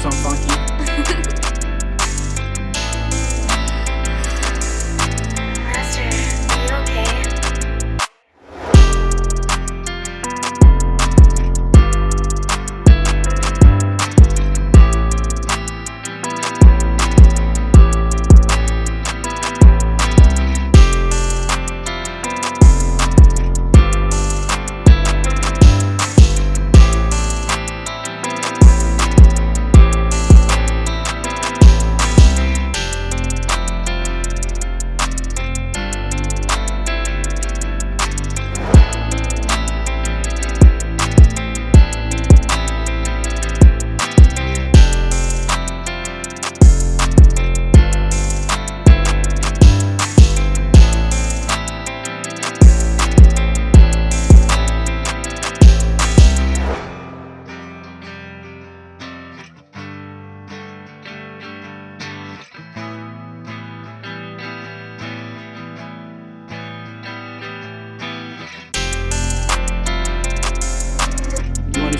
something funky.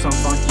Some funky.